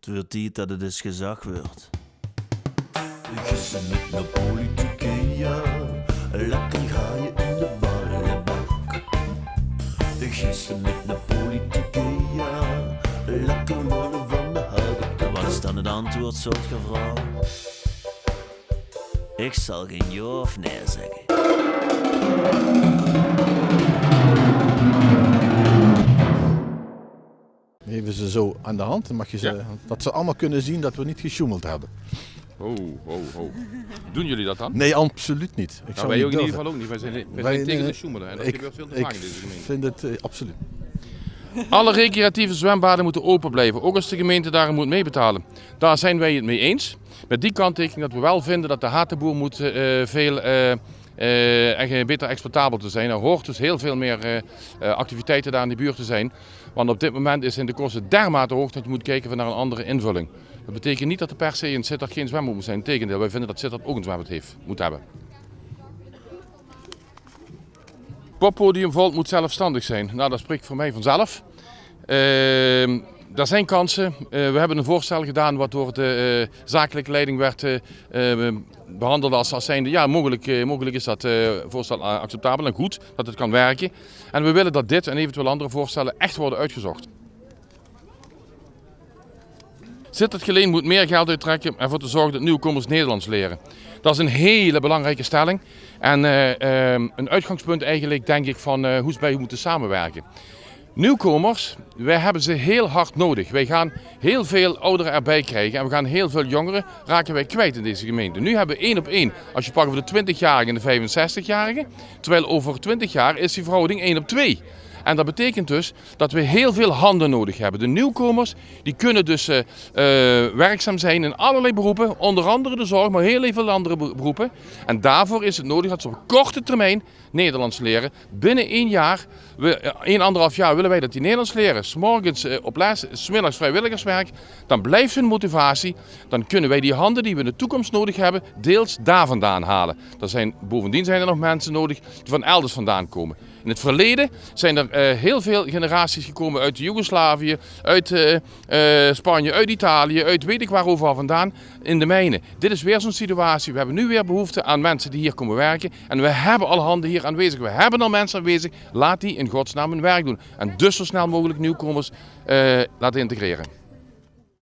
Het wordt tijd dat het eens gezag wordt. Gissen met de politieke, ja. Lekker ga je in de ballenbak. Gissen met de politieke, ja. Lekker worden van de houten Wat is dan het antwoord, soort vrouw? Ik zal geen ja of nee zeggen. Ze zo aan de hand, dan mag je ze, Ja. dat ze allemaal kunnen zien dat we niet gesjoemeld hebben. Oh, oh, oh. Doen jullie dat dan? Nee, absoluut niet. Ik Nou, zou wij niet ook in ieder geval ook niet. Wij zijn, wij Wij- zijn tegen de sjoemelen. En dat ik- gebeurt veel te ik vaak in deze gemeente. vind het eh, absoluut. Alle recreatieve zwembaden moeten open blijven, ook als de gemeente daar moet meebetalen. Daar zijn wij het mee eens. Met die kanttekening dat we wel vinden dat de hatenboer moet eh, veel eh, eh, en beter exploitabel te zijn. Er hoort dus heel veel meer eh, eh, activiteiten daar in de buurt te zijn. Want op dit moment is in de kosten dermate hoog dat je moet kijken naar een andere invulling. Dat betekent niet dat er per se in Sittard geen zwembad moet zijn. Integendeel, wij vinden dat Sittard ook een zwembad heeft, moet hebben. Poppodium Volt moet zelfstandig zijn. Nou, dat spreekt voor mij vanzelf. Ehm er zijn kansen. Eh, we hebben een voorstel gedaan wat door de eh, zakelijke leiding werd eh, eh, behandeld als, als zijnde, ja, mogelijk, mogelijk is dat voorstel acceptabel en goed, dat het kan werken. En we willen dat dit en eventueel andere voorstellen echt worden uitgezocht. Sittard Geleen moet meer geld uittrekken ervoor te zorgen dat nieuwkomers Nederlands leren. Dat is een hele belangrijke stelling. En eh, ehm, een uitgangspunt eigenlijk denk ik van eh, hoe ze bij moeten samenwerken. Nieuwkomers, wij hebben ze heel hard nodig. Wij gaan heel veel ouderen erbij krijgen en we gaan heel veel jongeren raken wij kwijt in deze gemeente. Nu hebben we één op één, als je pakt over de 20-jarigen en de 65-jarigen. Terwijl over 20 jaar is die verhouding 1 op 2. En dat betekent dus dat we heel veel handen nodig hebben. De nieuwkomers die kunnen dus eh, eh, werkzaam zijn in allerlei beroepen, onder andere de zorg, maar heel veel andere be- beroepen. En daarvoor is het nodig dat ze op korte termijn Nederlands leren. Binnen één jaar, we, eh, één anderhalf jaar willen wij dat die Nederlands leren. S'morgens eh, op les, smiddags vrijwilligerswerk. Dan blijft hun motivatie. Dan kunnen wij die handen die we in de toekomst nodig hebben, deels daar vandaan halen. Er zijn, bovendien zijn er nog mensen nodig die van elders vandaan komen. In het verleden zijn er eh, heel veel generaties gekomen uit Joegoslavië, uit eh, eh, Spanje, uit Italië, uit weet ik waar overal vandaan, in de mijnen. Dit is weer zo'n situatie. We hebben nu weer behoefte aan mensen die hier komen werken. En we hebben al handen hier aanwezig. We hebben al mensen aanwezig. Laat die in godsnaam hun werk doen. En dus zo snel mogelijk nieuwkomers eh, laten integreren.